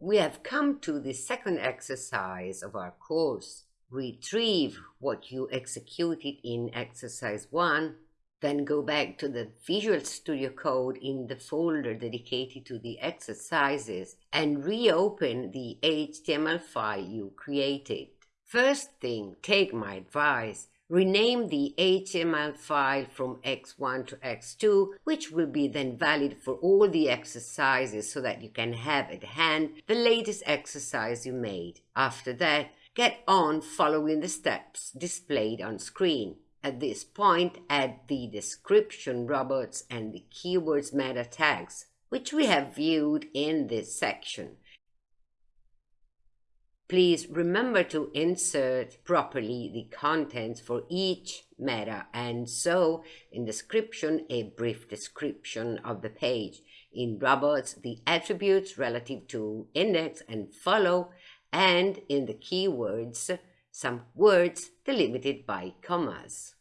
we have come to the second exercise of our course. Retrieve what you executed in exercise 1, then go back to the Visual Studio Code in the folder dedicated to the exercises and reopen the HTML file you created. First thing, take my advice, rename the HTML file from x1 to x2, which will be then valid for all the exercises so that you can have at hand the latest exercise you made. After that, get on following the steps displayed on screen. At this point, add the description robots and the keywords meta tags, which we have viewed in this section. Please remember to insert properly the contents for each meta and so in description a brief description of the page. In robots, the attributes relative to index and follow and in the keywords, some words delimited by commas.